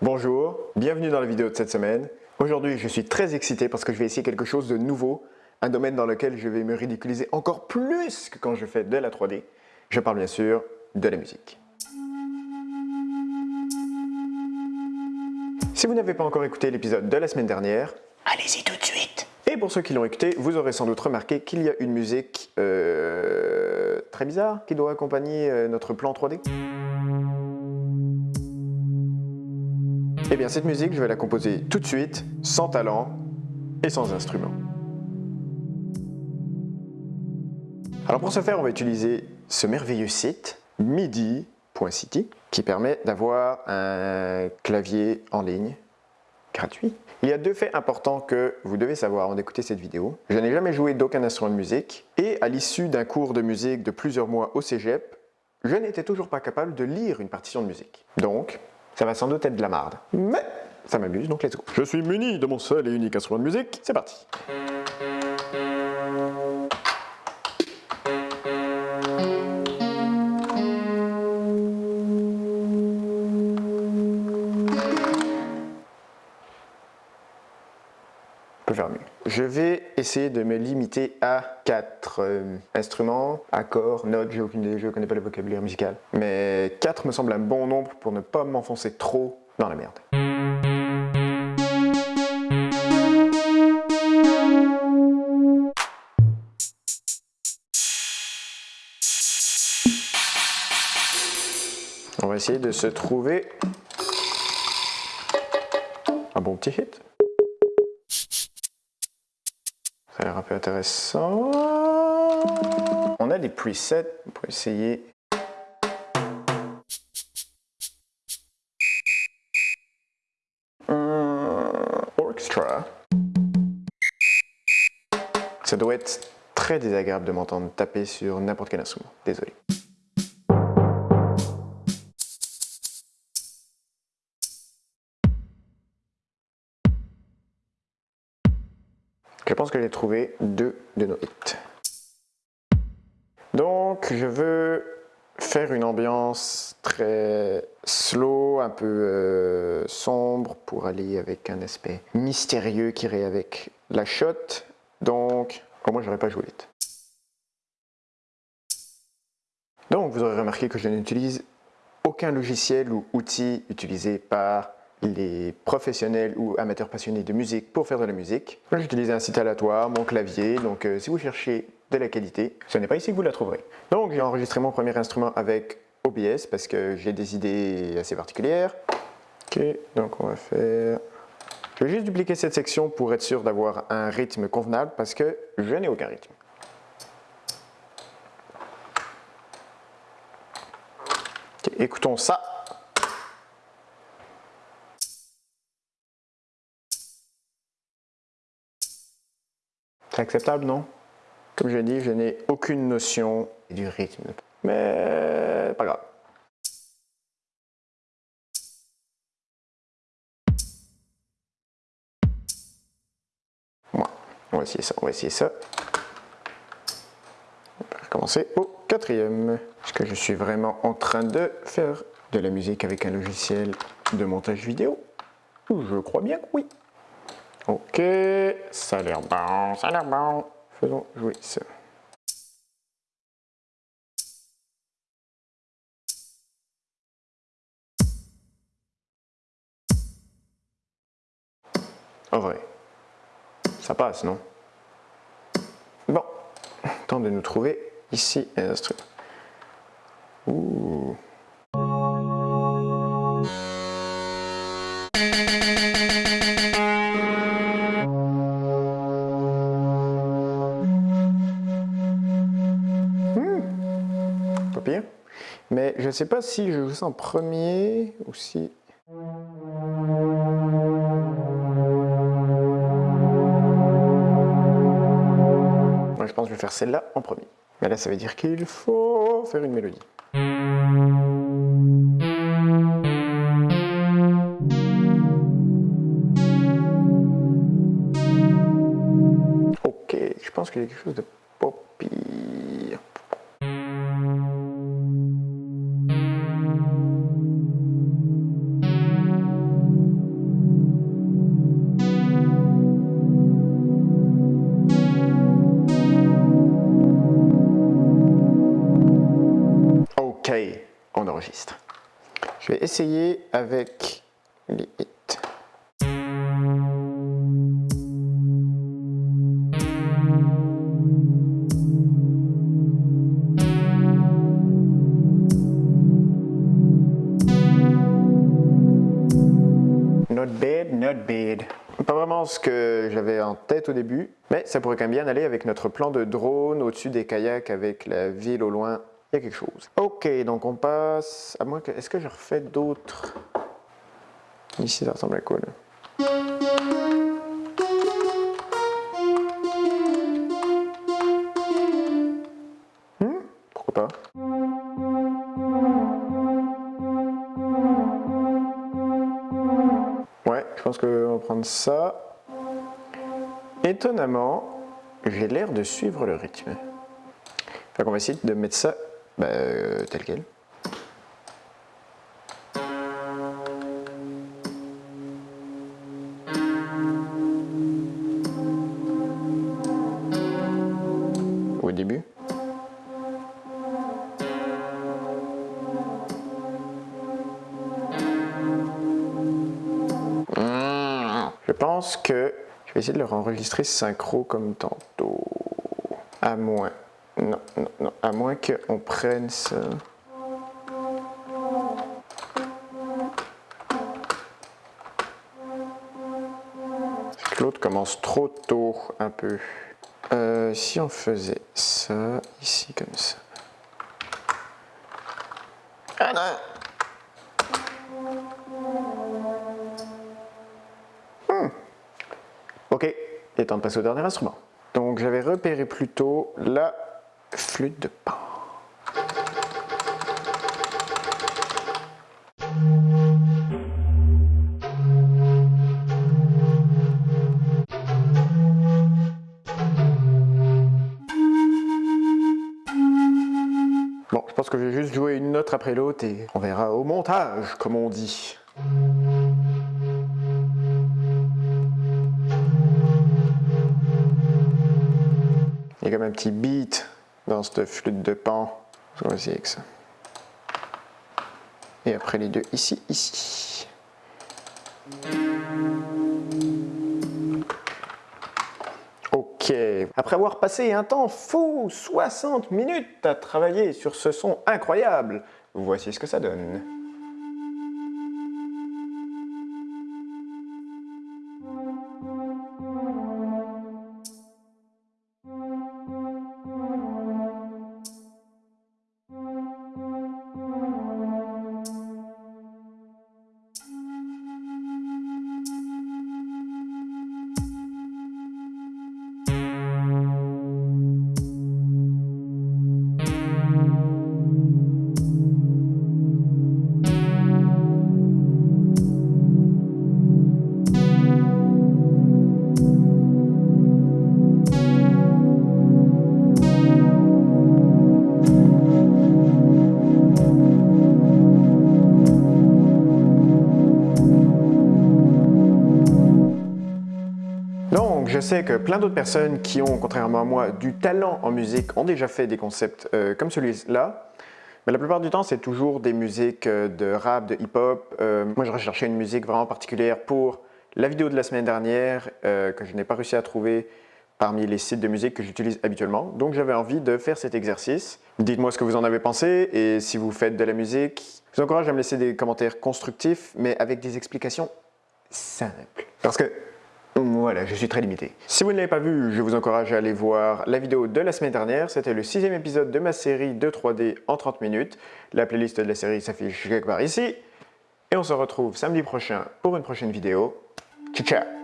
Bonjour, bienvenue dans la vidéo de cette semaine. Aujourd'hui, je suis très excité parce que je vais essayer quelque chose de nouveau, un domaine dans lequel je vais me ridiculiser encore plus que quand je fais de la 3D. Je parle bien sûr de la musique. Si vous n'avez pas encore écouté l'épisode de la semaine dernière, allez-y tout de suite. Et pour ceux qui l'ont écouté, vous aurez sans doute remarqué qu'il y a une musique euh, très bizarre qui doit accompagner euh, notre plan 3D. Eh bien cette musique, je vais la composer tout de suite, sans talent et sans instrument. Alors pour ce faire, on va utiliser ce merveilleux site midi.city qui permet d'avoir un clavier en ligne gratuit. Il y a deux faits importants que vous devez savoir avant d'écouter cette vidéo. Je n'ai jamais joué d'aucun instrument de musique et à l'issue d'un cours de musique de plusieurs mois au cégep, je n'étais toujours pas capable de lire une partition de musique. Donc, ça va sans doute être de la marde. Mais ça m'amuse, donc let's go. Je suis muni de mon seul et unique instrument de musique, c'est parti. faire mieux. Je vais essayer de me limiter à quatre euh, instruments, accords, notes, j'ai aucune idée, je ne connais pas le vocabulaire musical. Mais 4 me semble un bon nombre pour ne pas m'enfoncer trop dans la merde. On va essayer de se trouver un bon petit hit. Ça a l'air un peu intéressant. On a des presets pour essayer. orchestra. Ça doit être très désagréable de m'entendre taper sur n'importe quel instrument. Désolé. Pense que j'ai trouvé deux de nos hits. Donc, je veux faire une ambiance très slow, un peu euh, sombre pour aller avec un aspect mystérieux qui irait avec la shot. Donc, au moins, j'aurais pas joué vite. Donc, vous aurez remarqué que je n'utilise aucun logiciel ou outil utilisé par les professionnels ou amateurs passionnés de musique pour faire de la musique. J'utilise un site aléatoire, mon clavier, donc euh, si vous cherchez de la qualité, ce n'est pas ici que vous la trouverez. Donc j'ai enregistré mon premier instrument avec OBS parce que j'ai des idées assez particulières. Ok, donc on va faire... Je vais juste dupliquer cette section pour être sûr d'avoir un rythme convenable parce que je n'ai aucun rythme. écoutons ça. Acceptable, non? Comme je dit, je n'ai aucune notion du rythme. Mais pas grave. on va essayer ça, on va essayer ça. On va recommencer au quatrième. Est-ce que je suis vraiment en train de faire de la musique avec un logiciel de montage vidéo Je crois bien que oui. Ok, ça a l'air bon, ça a l'air bon. Faisons jouer ça. En vrai, ça passe, non? Bon, temps de nous trouver ici un instrument. Ouh. Ne sais pas si je joue ça en premier ou si... Je pense que je vais faire celle-là en premier. Mais là, ça veut dire qu'il faut faire une mélodie. Ok, je pense qu'il y a quelque chose de On enregistre. Je vais essayer avec les hits. Not bad, not bad. Pas vraiment ce que j'avais en tête au début, mais ça pourrait quand même bien aller avec notre plan de drone au-dessus des kayaks avec la ville au loin. Il y a quelque chose. Ok, donc on passe... À moins que... Est-ce que je refais d'autres... Ici, ça ressemble à quoi? Hmm, pourquoi pas? Ouais, je pense qu'on va prendre ça. Étonnamment, j'ai l'air de suivre le rythme. Fait qu'on va essayer de mettre ça bah, euh, tel quel. Au début. Je pense que je vais essayer de leur enregistrer synchro comme tantôt. À moins. Non, non, non. À moins qu'on prenne ça. L'autre commence trop tôt, un peu. Euh, si on faisait ça, ici, comme ça. Ah non Hmm. Ok, il est temps de passer au dernier instrument. Donc j'avais repéré plutôt la flûte de pan. Bon, je pense que je vais juste jouer une note après l'autre et on verra au montage, comme on dit. Il y a comme un petit beat dans cette flûte de pan. On va essayer avec ça. Et après les deux ici, ici. Ok. Après avoir passé un temps fou, 60 minutes à travailler sur ce son incroyable, voici ce que ça donne. Donc, je sais que plein d'autres personnes qui ont, contrairement à moi, du talent en musique ont déjà fait des concepts euh, comme celui-là. Mais la plupart du temps, c'est toujours des musiques euh, de rap, de hip-hop. Euh, moi, je recherchais une musique vraiment particulière pour la vidéo de la semaine dernière que je n'ai pas réussi à trouver parmi les sites de musique que j'utilise habituellement. Donc, j'avais envie de faire cet exercice. Dites-moi ce que vous en avez pensé et si vous faites de la musique. Je vous encourage à me laisser des commentaires constructifs, mais avec des explications simples. Parce que voilà, je suis très limité. Si vous ne l'avez pas vu, je vous encourage à aller voir la vidéo de la semaine dernière. C'était le sixième épisode de ma série de 3D en 30 minutes. La playlist de la série s'affiche quelque part ici. Et on se retrouve samedi prochain pour une prochaine vidéo. Ciao, ciao